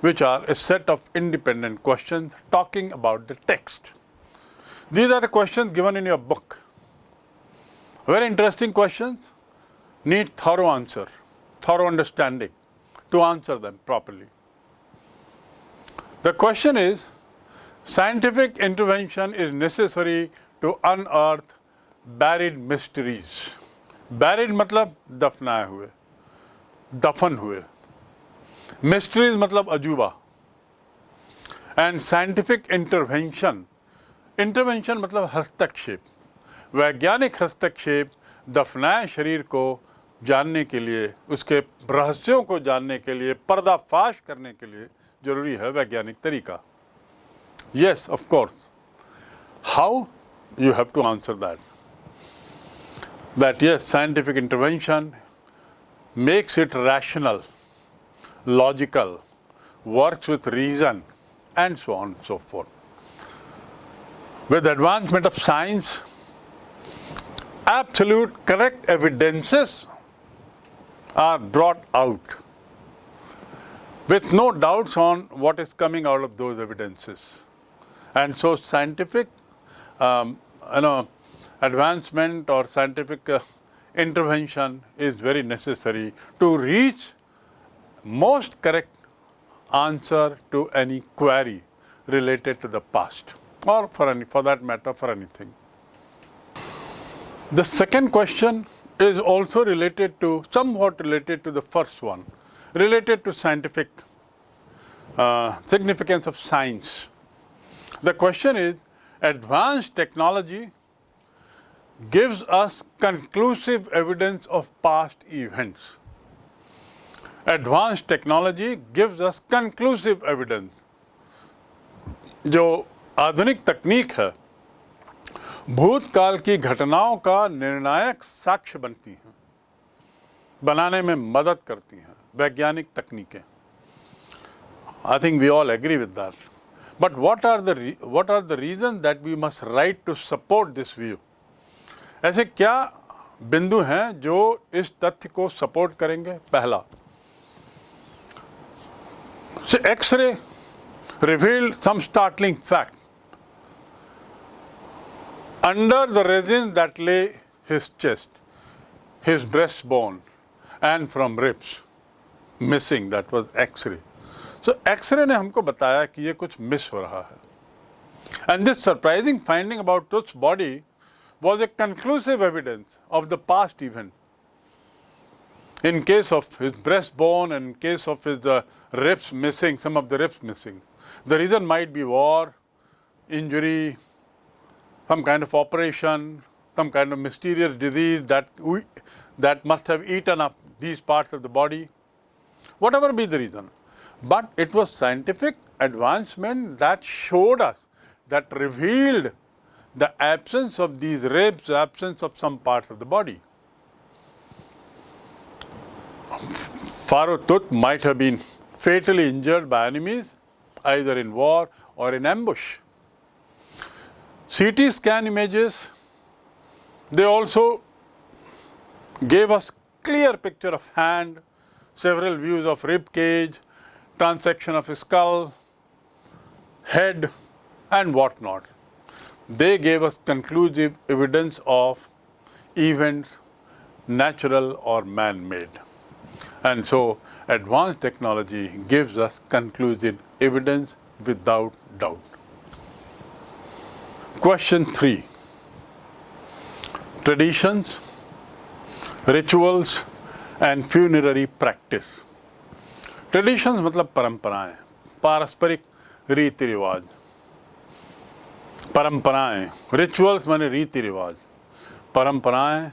which are a set of independent questions talking about the text. These are the questions given in your book. Very interesting questions, need thorough answer, thorough understanding to answer them properly. The question is, scientific intervention is necessary to unearth buried mysteries. Buried मतलब दफनाए हुए दफन हुए mysteries मतलब अजूबा। And scientific intervention intervention मतलब हस्तक्षेप। वैज्ञानिक हस्तक्षेप दफनाए शरीर को जानने के लिए, उसके रहस्यों को जानने के लिए, पर्दाफाश करने के लिए ज़रूरी है वैज्ञानिक तरीका। Yes of course how you have to answer that that yes scientific intervention makes it rational logical, works with reason, and so on and so forth. With advancement of science, absolute correct evidences are brought out with no doubts on what is coming out of those evidences. And so scientific um, you know, advancement or scientific uh, intervention is very necessary to reach most correct answer to any query related to the past or for any for that matter for anything. The second question is also related to somewhat related to the first one related to scientific uh, significance of science. The question is advanced technology gives us conclusive evidence of past events advanced technology gives us conclusive evidence. जो आधुनिक तकनीक है भूतकाल की घटनाओं का निर्णायक साक्ष्य बनती हैं बनाने में मदद करती हैं वैज्ञानिक तकनीकें I think we all agree with that. But what are the what are the reasons that we must write to support this view? ऐसे क्या बिंदु हैं जो इस तथ्य को सपोर्ट करेंगे पहला So X-ray revealed some startling fact. Under the resin that lay his chest, his breastbone and from ribs missing that was X-ray. So X-ray ने हमको बताया कि ये कुछ मिस हो रहा है. And this surprising finding about Tut's body was a conclusive evidence of the past event in case of his breastbone and in case of his uh, ribs missing, some of the ribs missing. The reason might be war, injury, some kind of operation, some kind of mysterious disease that, we, that must have eaten up these parts of the body, whatever be the reason. But it was scientific advancement that showed us, that revealed the absence of these ribs, absence of some parts of the body. Pharaoh might have been fatally injured by enemies, either in war or in ambush. CT scan images, they also gave us clear picture of hand, several views of rib cage, transection of skull, head and whatnot. They gave us conclusive evidence of events natural or man-made. And so advanced technology gives us conclusive evidence without doubt. Question 3. Traditions, rituals and funerary practice. Traditions मतलब परंपराएं, पारस्परिक रीति रिवाज परंपराएं rituals माने रीति रिवाज परंपराएं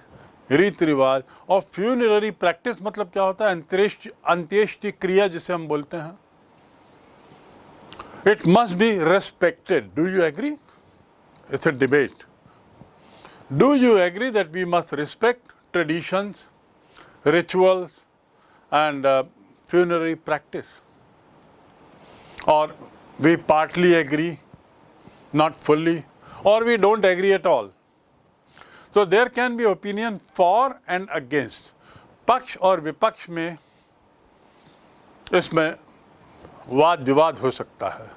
रीति रिवाज और फ्यूनररी प्रैक्टिस मतलब क्या होता है? अंत्येष्टि अंत्येष्टि क्रिया जिसे हम बोलते हैं। It must be respected do you agree it's a debate do you agree that we must respect traditions rituals and funerary practice और we partly agree not fully, or we don't agree at all? So there can be opinion for and against. पक्ष और विपक्ष में इसमें वाद विवाद हो सकता है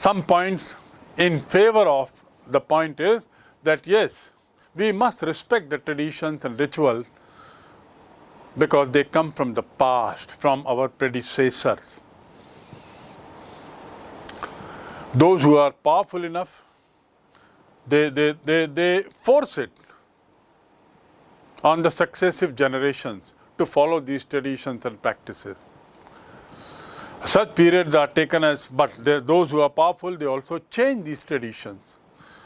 some points in favor of the point is that yes, we must respect the traditions and rituals because they come from the past, from our predecessors. Those who are powerful enough, they, they, they, they force it on the successive generations to follow these traditions and practices. Such periods are taken as, but those who are powerful, they also change these traditions.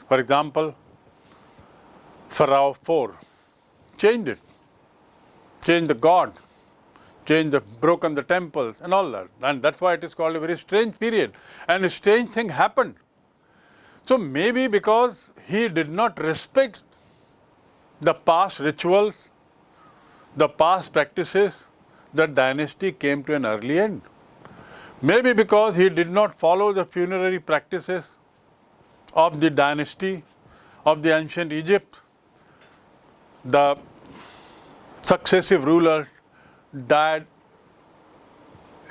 For example, Pharaoh IV changed it, changed the god, changed the, broken the temples and all that. And that's why it is called a very strange period. And a strange thing happened. So maybe because he did not respect the past rituals, the past practices, the dynasty came to an early end. Maybe because he did not follow the funerary practices of the dynasty of the ancient Egypt, the successive rulers died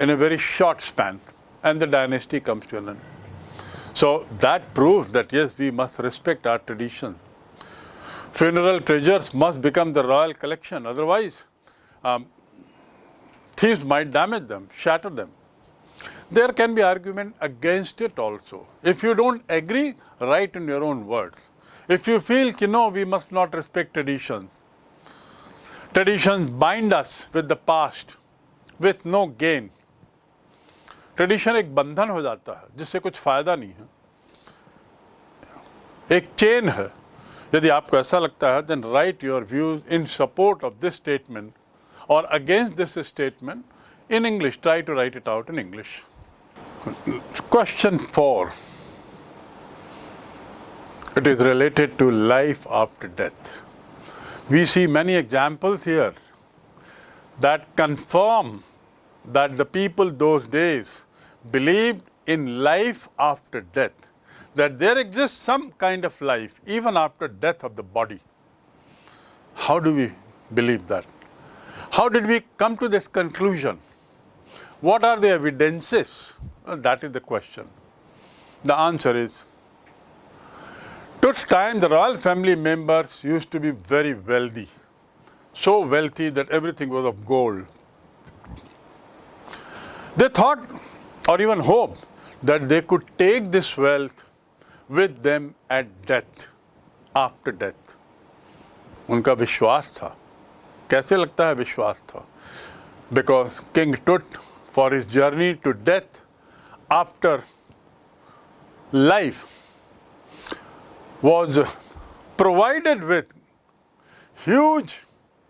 in a very short span and the dynasty comes to an end. So that proves that yes, we must respect our tradition. Funeral treasures must become the royal collection, otherwise, um, thieves might damage them, shatter them. There can be argument against it also. If you don't agree, write in your own words. If you feel, you know, we must not respect traditions, traditions bind us with the past with no gain. Tradition एक बंधन हो जाता है, जिससे कुछ फ़ायदा नहीं है। एक चेन है। यदि आपको ऐसा लगता है then write your views in support of this statement और against this statement in English try to write it out in English question four it is related to life after death. We see many examples here that confirm that the people those days believed in life after death, that there exists some kind of life even after death of the body. How do we believe that? How did we come to this conclusion? What are the evidences? Uh, That is the question. The answer is Tut's time, the royal family members used to be very wealthy, so wealthy that everything was of gold. They thought or even hoped that they could take this wealth with them at death, after death. उनका विश्वास था कैसे लगता है विश्वास था because King Tut for his journey to death afterlife was provided with huge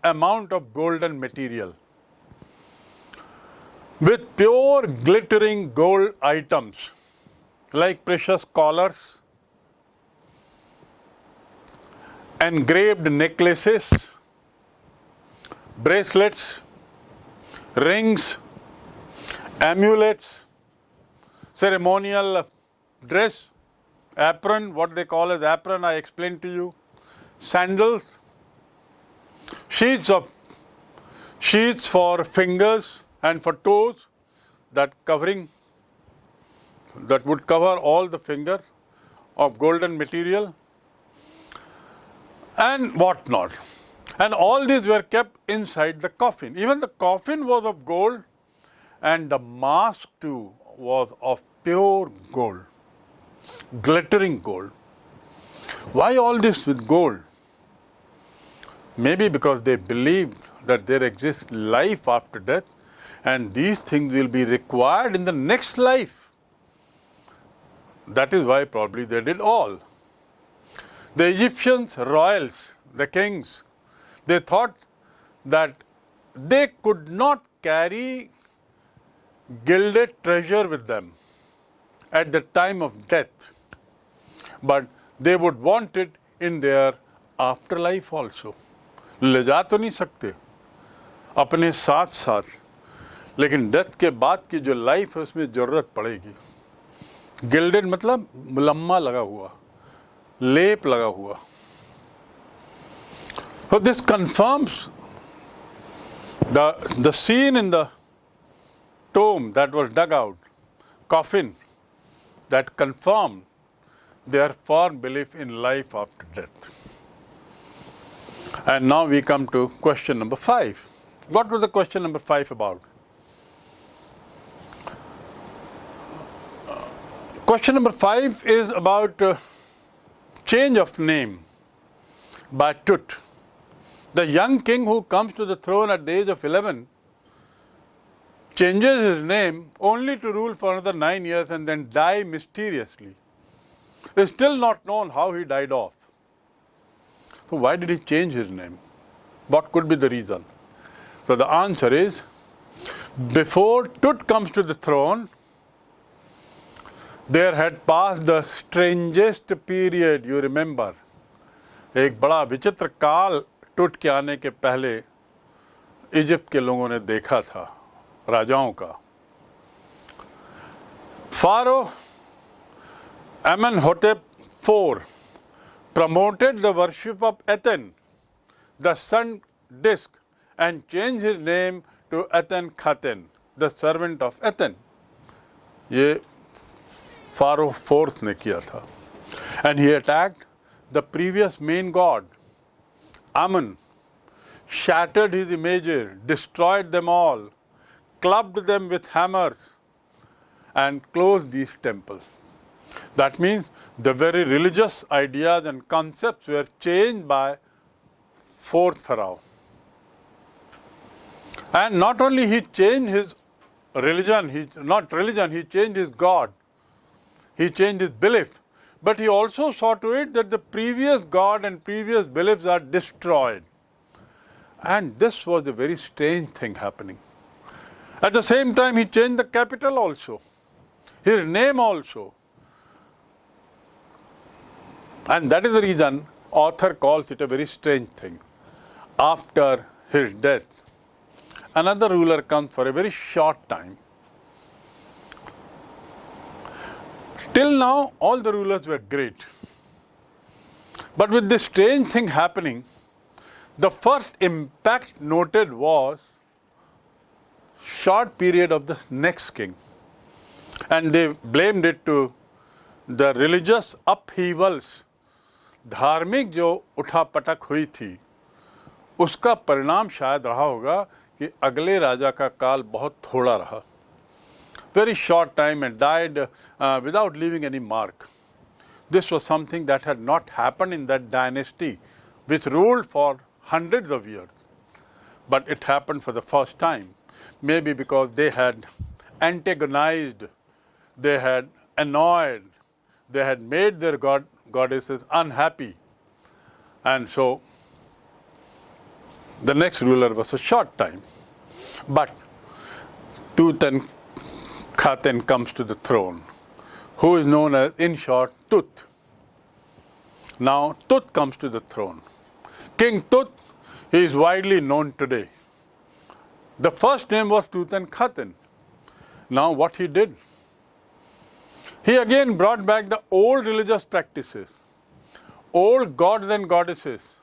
amount of golden material with pure glittering gold items like precious collars engraved necklaces bracelets rings amulets ceremonial dress apron, what they call as apron, I explained to you, sandals, sheets of sheets for fingers and for toes, that covering that would cover all the fingers of golden material and what not. And all these were kept inside the coffin. Even the coffin was of gold and the mask too was of pure gold glittering gold. Why all this with gold? Maybe because they believed that there exists life after death and these things will be required in the next life. That is why probably they did all. The Egyptians, royals, the kings, they thought that they could not carry gilded treasure with them at the time of death, but they would want it in their afterlife also. ले जा तो नहीं सकते अपने साथ साथ लेकिन death के बाद की जो लाइफ है उसमें ज़रूरत पड़ेगी गिल्डेड मतलब मुलम्मा लगा हुआ लेप लगा हुआ So this confirms the, the scene in the tomb that was dug out coffin that confirmed their firm belief in life after death. And now we come to question number five. What was the question number five about? Question number five is about uh, change of name by Tut. The young king who comes to the throne at the age of 11 changes his name only to rule for another nine years and then die mysteriously. It is still not known how he died off. So why did he change his name? What could be the reason? So the answer is, before Tut comes to the throne, there had passed the strangest period, you remember. बड़ा विचित्र काल टूट के आने के पहले Egypt के लोगों ने देखा था राजाओं का pharaoh Amenhotep four promoted the worship of Aten, the sun disk, and changed his name to Aten Khaten, the servant of Aten. ये फारो फोर्थ ने किया था and he attacked the previous main god Amun, shattered his images, destroyed them all, clubbed them with hammers, and closed these temples. That means the very religious ideas and concepts were changed by fourth Pharaoh. And not only he changed his religion, he, not religion, he changed his God, he changed his belief, but he also saw to it that the previous God and previous beliefs are destroyed. And this was a very strange thing happening. At the same time, he changed the capital also, his name also. And that is the reason author calls it a very strange thing. After his death, another ruler comes for a very short time. Till now, all the rulers were great. But with this strange thing happening, the first impact noted was short period of the next king. And they blamed it to the religious upheavals धार्मिक जो उठापटक हुई थी उसका परिणाम शायद रहा होगा कि अगले राजा का काल बहुत थोड़ा रहा very short time and died uh, without leaving any mark. This was something that had not happened in that dynasty which ruled for hundreds of years. But it happened for the first time, maybe because they had antagonized, they had annoyed, they had made their god goddesses unhappy. And so the next ruler was a short time. But Tutan Tutankhaten comes to the throne, who is known as, in short, Tut. Now Tut comes to the throne. King Tut is widely known today. The first name was Tutankhaten. Now what he did? He again brought back the old religious practices, old gods and goddesses,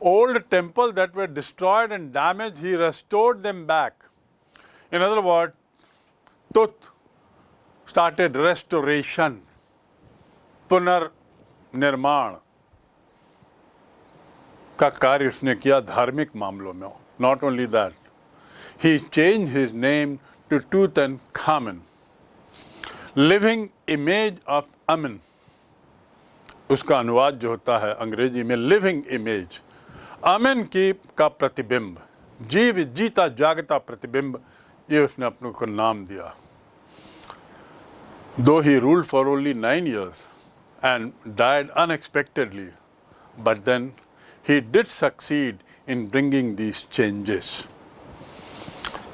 old temples that were destroyed and damaged, he restored them back. In other words, Tut started restoration, punar का कार्य उसने किया धार्मिक मामलों में। Not only that he change his name to Tutankhamun living image of Amun उसका अनुवाद जो होता है अंग्रेज़ी में लिविंग इमेज अमन की का प्रतिबिंब जीव जीता जागता प्रतिबिंब ये उसने अपने को नाम दिया। Though he ruled for only nine years and died unexpectedly, but then he did succeed in bringing these changes.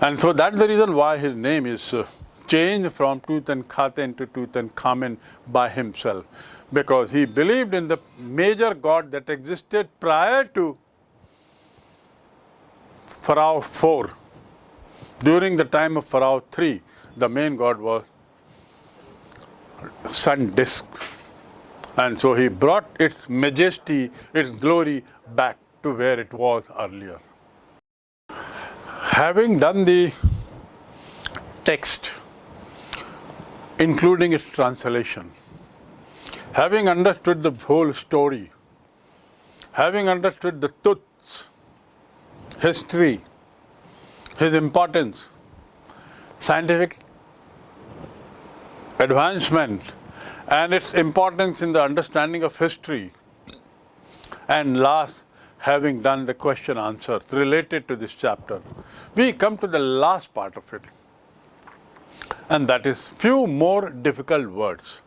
And so that's the reason why his name is uh, changed from Tutankhaten to Tutankhamen by himself, because he believed in the major god that existed prior to Pharaoh 4. During the time of Pharaoh 3, the main god was sun disk. And so he brought its majesty, its glory back to where it was earlier. Having done the text, including its translation. Having understood the whole story, having understood the truths, history, his importance, scientific advancement, and its importance in the understanding of history, and last, having done the question answers related to this chapter, we come to the last part of it, and that is few more difficult words.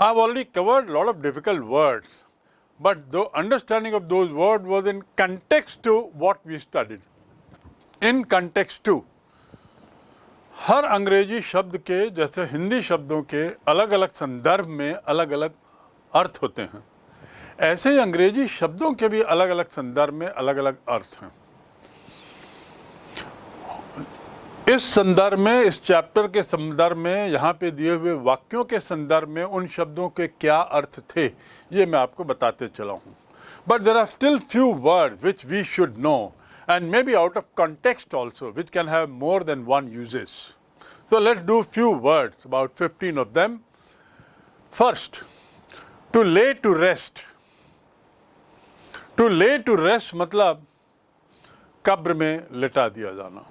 I've already covered a lot of difficult words, but the understanding of those words was in context to what we studied. In context to. हर अंग्रेज़ी शब्द के जैसे हिंदी शब्दों के अलग अलग संदर्भ में अलग अलग अर्थ होते हैं। ऐसे ही अंग्रेज़ी शब्दों के भी अलग अलग संदर्भ में अलग अलग अर्थ हैं। इस संदर्भ में, इस चैप्टर के संदर्भ में, यहाँ पे दिए हुए वाक्यों के संदर्भ में उन शब्दों के क्या अर्थ थे, ये मैं आपको बताते चला हूँ। But there are still few word which we should know and may be out of context also which can have more than one usages so let's do few words about fifteen of them first to lay to rest to lay to rest मतलब कब्र में लिटा दिया जाना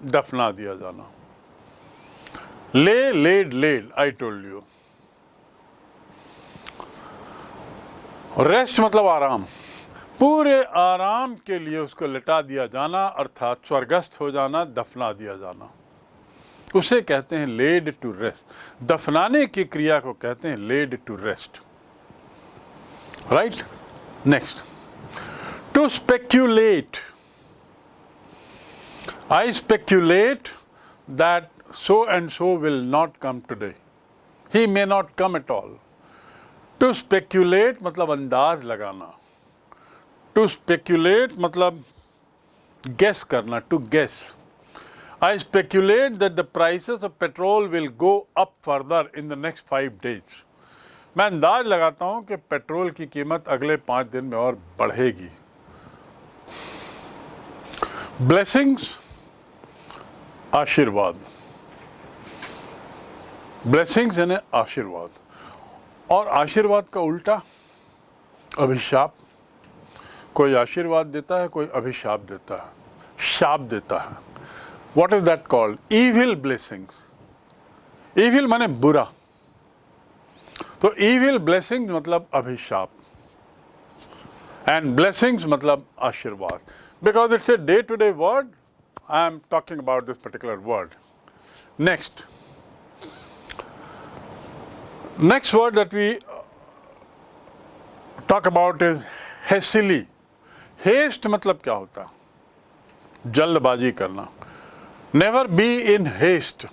दफना दिया जाना lay laid laid I told you rest मतलब आराम पूरे आराम के लिए उसको लिटा दिया जाना, अर्थात स्वर्गस्थ हो जाना, दफना दिया जाना। उसे कहते हैं लेड टू रेस्ट दफनाने की क्रिया को कहते हैं laid to rest right next to speculate I speculate that so and so will not come today. He may not come at all. To speculate मतलब अंदाज लगाना। टू स्पेक्यूलेट मतलब गैस करना to guess I speculate that the price of petrol will go up further in the next five days मैं अंदाज लगाता हूँ कि पेट्रोल की कीमत अगले पाँच दिन में और बढ़ेगी। ब्लेसिंग्स आशीर्वाद। ब्लेसिंग्स यानी आशीर्वाद। और आशीर्वाद का उल्टा, अभिशाप। कोई आशीर्वाद देता है, कोई अभिशाप देता है, शाप देता है what is that called evil blessings evil माने बुरा तो ईविल ब्लेसिंग मतलब अभिशाप एंड ब्लेसिंग्स मतलब आशीर्वाद because it's a day to day word I am talking about this particular word. Next. Next word that we talk about is hastily. Haste मतलब क्या होता है? जल्दबाजी करना। Never be in haste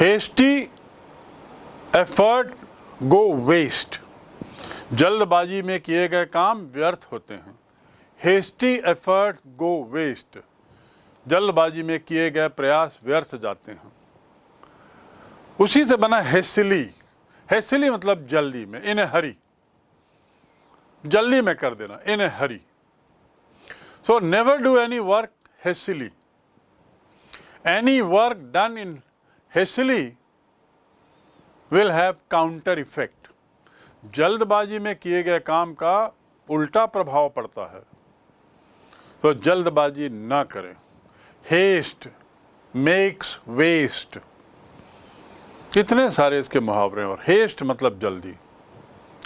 hasty effort go waste जल्दबाजी में किए गए काम व्यर्थ होते हैं। हेस्टी एफर्ट गो वेस्ट जल्दबाजी में किए गए प्रयास व्यर्थ जाते हैं। उसी से बना हेसिली। हेसिली मतलब जल्दी में, इन हरी जल्दी में कर देना in a hurry. So never do any work hastily any work done in hastily will have counter effect जल्दबाजी में किए गए काम का उल्टा प्रभाव पड़ता है। तो जल्दबाजी ना करें। हेस्ट मेक्स वेस्ट कितने सारे इसके मुहावरे और हेस्ट मतलब जल्दी।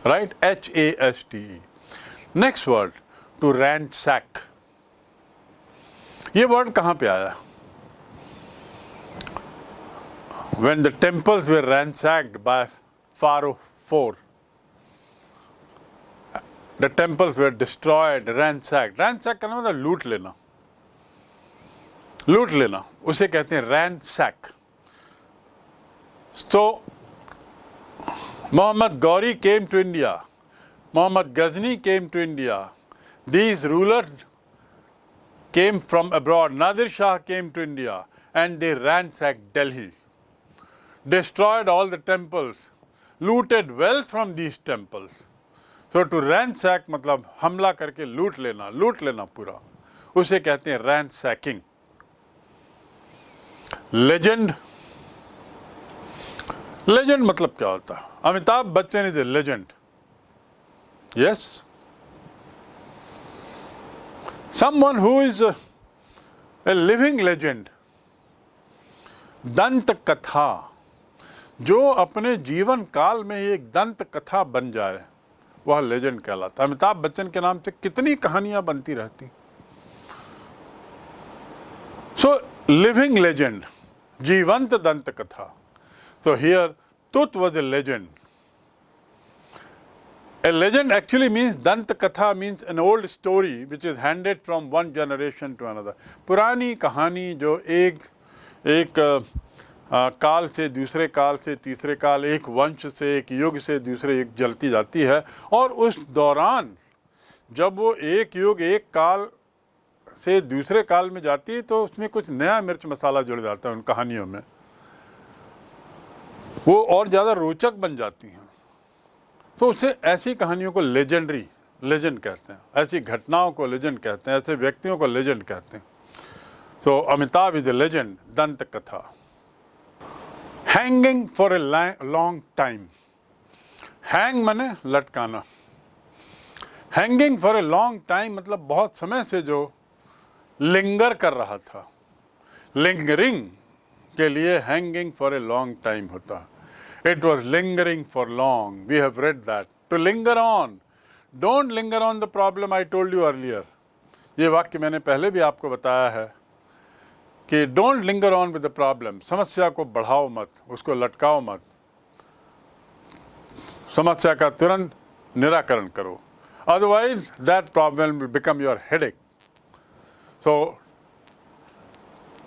Right H A S T E next word to ransack ये वर्ड कहाँ पे आया? When the temples were ransacked by pharaoh four the temples were destroyed ransack ransack करना मतलब लूट लेना। लूट लेना। उसे कहते हैं रैन सैक तो Mohammad Ghori came to India Muhammad Ghazni came to India. These rulers came from abroad. Nadir Shah came to India and they ransacked Delhi, destroyed all the temples, looted wealth from these temples. So to ransack मतलब हमला करके लूट लेना लूट लेना पूरा उसे कहते हैं रैन सैकिंग लेजेंड लेजेंड मतलब क्या होता है Amitabh Bachchan is a legend Yes someone who is a living legend दंत कथा जो अपने जीवन काल में एक दंत कथा बन जाए, वह लेजेंड कहलाता अमिताभ बच्चन के नाम से कितनी कहानियाँ बनती रहती। सो लिविंग लेजेंड जीवंत दंत कथा। So here Tut was a legend A legend actually means Dant Katha means an old story which is handed from one generation to another. पुरानी कहानी जो एक एक काल से दूसरे काल से तीसरे काल एक वंश से एक युग से दूसरे युग जलती जाती है और उस दौरान जब वो एक युग एक काल से दूसरे काल में जाती है तो उसमें कुछ नया मिर्च मसाला जुड़ जाता है उन कहानियों में वो और ज़्यादा रोचक बन जाती हैं तो उससे ऐसी कहानियों को लेजेंडरी लेजेंड कहते हैं। ऐसी घटनाओं को लेजेंड कहते हैं, ऐसे व्यक्तियों को लेजेंड कहते हैं। तो अमिताभ इज़ ए लेजेंड दंत कथा hanging for a long time hang मने लटकाना। Hanging for a long time मतलब बहुत समय से जो लिंगर कर रहा था। लिंगरिंग के लिए hanging for a long time होता। है It was lingering for long. We have read that. To linger on. Don't linger on the problem I told you earlier. ये वाक्य मैंने पहले भी आपको बताया है कि don't linger on with the problem समस्या को बढ़ाओ मत, उसको लटकाओ मत समस्या का तुरंत निराकरण करो otherwise that problem will become your headache so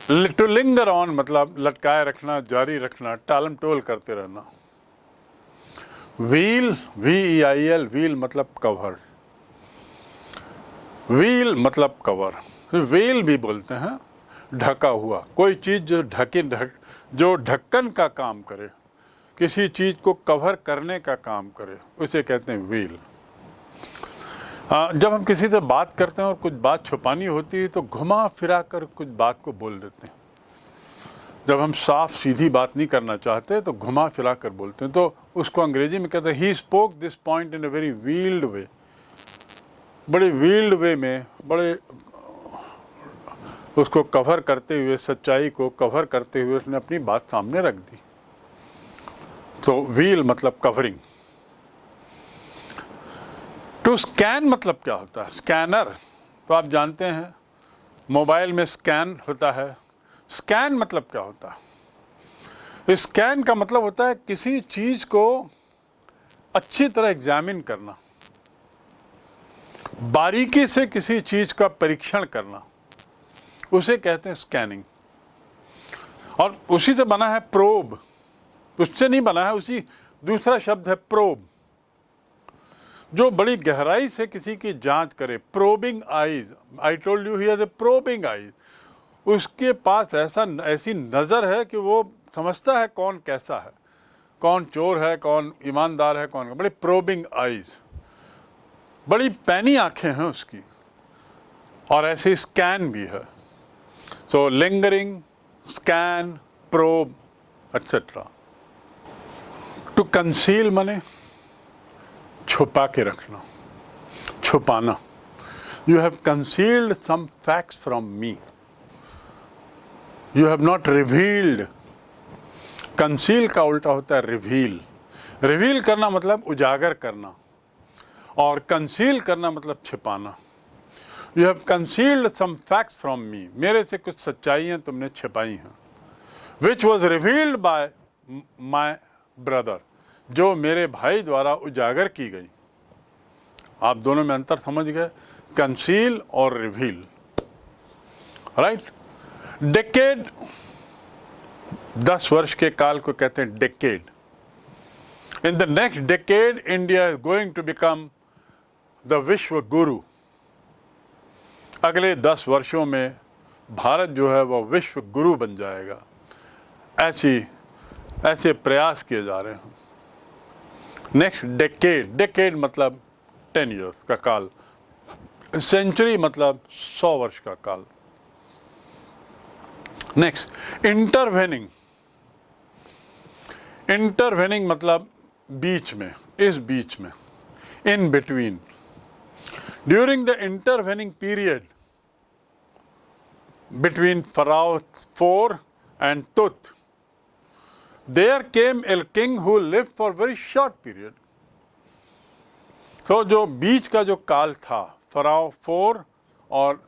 to linger on मतलब लटकाए रखना, जारी रखना, टालम टोल करते रहना। Veil V E I L veil मतलब कवर। व्हील मतलब कवर। व्हील भी बोलते हैं, ढका हुआ। कोई चीज़ जो ढके, ढक, जो ढक्कन का काम करे, किसी चीज़ को कवर करने का काम करे, उसे कहते हैं व्हील। जब हम किसी से बात करते हैं और कुछ बात छुपानी होती है तो घुमा फिरा कर कुछ बात को बोल देते हैं। जब हम साफ़ सीधी बात नहीं करना चाहते तो घुमा फिरा कर बोलते हैं। तो उसको अंग्रेज़ी में कहते हैं he spoke this point in a very veiled way बड़े वील्ड वे में, बड़े, उसको कवर करते हुए, सच्चाई को कवर करते हुए उसने अपनी बात सामने रख दी। तो व्हील मतलब कवरिंग टू स्कैन मतलब क्या होता है? स्कैनर तो आप जानते हैं, मोबाइल में स्कैन होता है। स्कैन मतलब क्या होता है? स्कैन का मतलब होता है किसी चीज़ को अच्छी तरह एग्जामिन करना, बारीकी से किसी चीज़ का परीक्षण करना, उसे कहते हैं स्कैनिंग। और उसी से बना है प्रोब, उससे नहीं बना है, उसी दूसरा शब्द है प्रोब। जो बड़ी गहराई से किसी की जाँच करे probing eyes I told you here probing eyes उसके पास ऐसा ऐसी नज़र है कि वो समझता है कौन कैसा है, कौन चोर है, कौन ईमानदार है, कौन, बड़ी प्रोबिंग आईज बड़ी पैनी आँखें हैं उसकी, और ऐसे स्कैन भी है so lingering scan probe etcetera to conceal मने छुपा के रखना, छुपाना। You have concealed some facts from me you have not revealed conceal का उल्टा होता है रिवील रिवील करना मतलब उजागर करना और कंसील करना मतलब छिपाना। You have concealed some facts from me मेरे से कुछ सच्चाइयाँ तुमने छिपाई हैं। Which was revealed by my brother जो मेरे भाई द्वारा उजागर की गई। आप दोनों में अंतर समझ गए? कंसील और रिवील। राइट डेकेड दस वर्ष के काल को कहते हैं decade in the next decade India is going to become the विश्व गुरु अगले दस वर्षों में भारत जो है वह विश्व गुरु बन जाएगा। ऐसी, ऐसे प्रयास किए जा रहे हैं। नेक्स्ट डेकेड डेकेड मतलब टेन ईयर्स का काल। सेंचुरी मतलब सौ वर्ष का काल। नेक्स्ट इंटरवेनिंग इंटरवेनिंग मतलब बीच में, इस बीच में in between during the intervening period between pharaoh four and Tut there came L king who live for very short period तो जो बीच का जो काल था फराव फोर और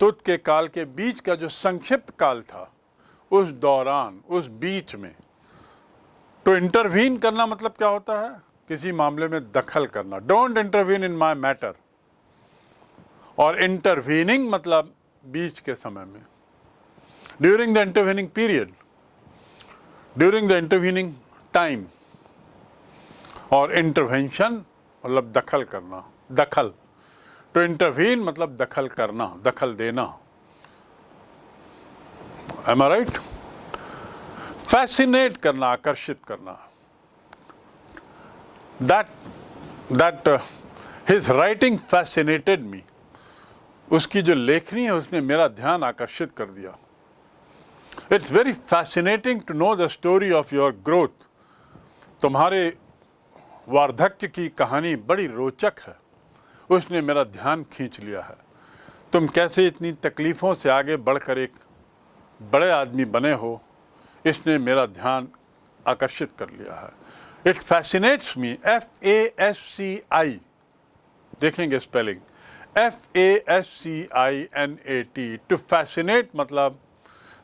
तुत के काल के बीच का जो संक्षिप्त काल था, उस दौरान, उस बीच में तो इंटरवीन करना मतलब क्या होता है? किसी मामले में दखल करना। Don't intervene in my matter और इंटरवीनिंग मतलब बीच के समय में। During the intervening period during the intervening time और इंटरवेंशन मतलब दखल करना, दखल। तो इंटरवीन मतलब दखल करना, दखल देना। एम आई राइट फैसिनेट करना, आकर्षित करना। That that his writing fascinated me उसकी जो लेखनी है, उसने मेरा ध्यान आकर्षित कर दिया। It's very fascinating to know the story of your growth तुम्हारे वार्धक्य की कहानी बड़ी रोचक है। उसने मेरा ध्यान खींच लिया है। तुम कैसे इतनी तकलीफ़ों से आगे बढ़कर एक बड़े आदमी बने हो, इसने मेरा ध्यान आकर्षित कर लिया है। It fascinates me F A S C I देखेंगे spelling F A S C I N A T to fascinate मतलब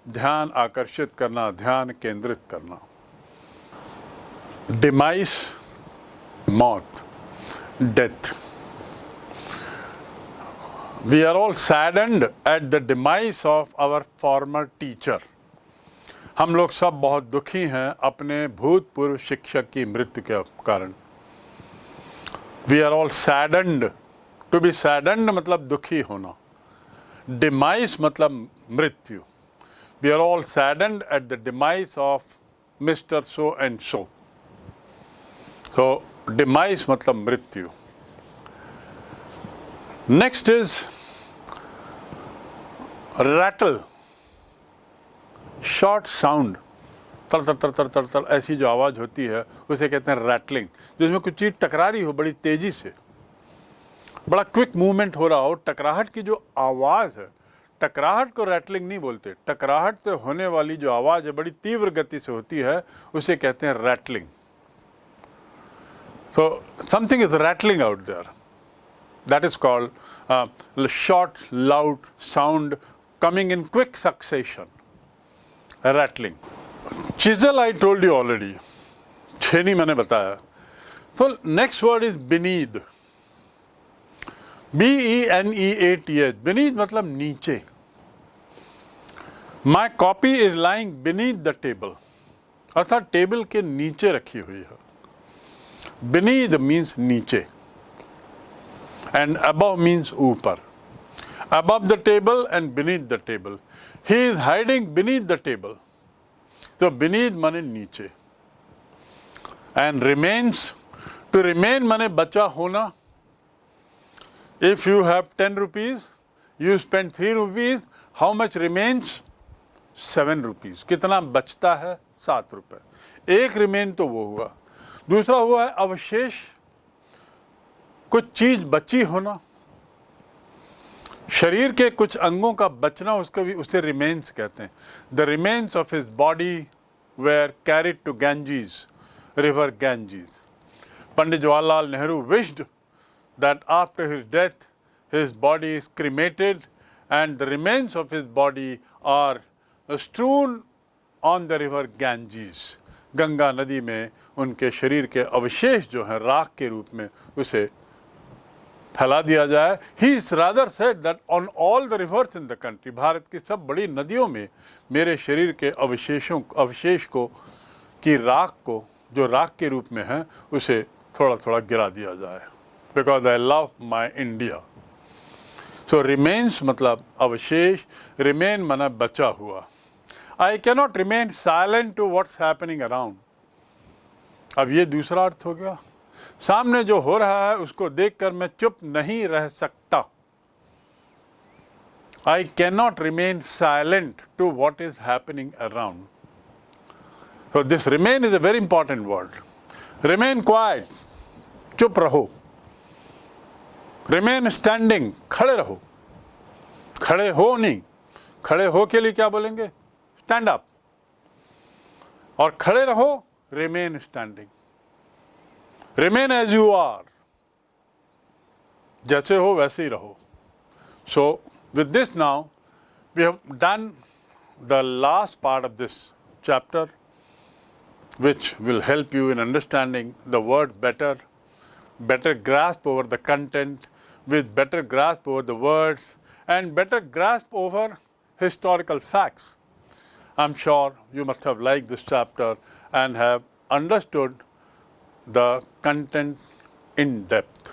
ध्यान आकर्षित करना, ध्यान केंद्रित करना। डिमाइस मौत death we are all saddened at the demise of our former teacher हम लोग सब बहुत दुखी हैं अपने भूतपूर्व शिक्षक की मृत्यु के कारण। We are all saddened to be saddened मतलब दुखी होना। डिमाइस मतलब मृत्यु। We are all saddened at the demise of Mr. So and so. So, demise matlab mrityu. Next is rattle, short sound. तर तर तर तर तर तर ऐसी जो आवाज़ होती है उसे कहते हैं रैटलिंग जिसमें कुछ चीज़ टकरा रही हो बड़ी तेज़ी से बड़ा क्विक मूवमेंट हो रहा हो टकराहट की जो आवाज़ है टकराहट को रैटलिंग नहीं बोलते। टकराहट से होने वाली जो आवाज़ है, बड़ी तीव्र गति से होती है, उसे कहते हैं rattling so something is rattling out there that is called short loud sound coming in quick succession rattling chisel I told you already छेनी मैंने बताया तो next word is beneath B E N E A T H beneath मतलब नीचे my copy is lying beneath the table अर्थात table के नीचे रखी हुई है। बीनीथ मींस नीचे। एंड अब मींस ऊपर। Above the table and beneath the table he is hiding beneath the table तो बीनीथ माने नीचे। एंड रिमेन्स टू रिमेन माने बचा होना। If you have ten rupees you spend three rupees how much remains seven rupees कितना बचता है? सात रुपये एक रिमेन तो वो हुआ। दूसरा हुआ है अवशेष। कुछ चीज़ बची होना शरीर के कुछ अंगों का बचना, उसको भी उसे रिमेन्स कहते हैं। The remains of his body were carried to Ganges river Ganges Pandit Jawaharlal Nehru wished that after his death his body is cremated and the remains of his body are strewn on the river Ganges Ganga नदी में उनके शरीर के अवशेष जो हैं, राख के रूप में उसे फैला दिया जाए। He is rather set that on all the rivers in the country Bharat की सब बड़ी नदियों में मेरे शरीर के अवशेषों, अवशेष को, की राख को, जो राख के रूप में है, उसे थोड़ा थोड़ा गिरा दिया जाए। Because I love my India so remains मतलब अवशेष रिमेन मना बचा हुआ। I cannot remain silent to what's happening around अब ये दूसरा अर्थ हो गया। सामने जो हो रहा है, उसको देखकर मैं चुप नहीं रह सकता। I cannot remain silent to what is happening around So this remain is a very important word. Remain quiet. चुप रहो। रिमेन स्टैंडिंग खड़े रहो। खड़े हो नहीं। खड़े हो के लिए क्या बोलेंगे? स्टैंड अप और खड़े रहो remain standing remain as you are जैसे हो वैसे ही रहो so with this now we have done the last part of this chapter which will help you in understanding the word better, better grasp over the content, with better grasp over the words, and better grasp over historical facts. I'm sure you must have liked this chapter and have understood the content in depth.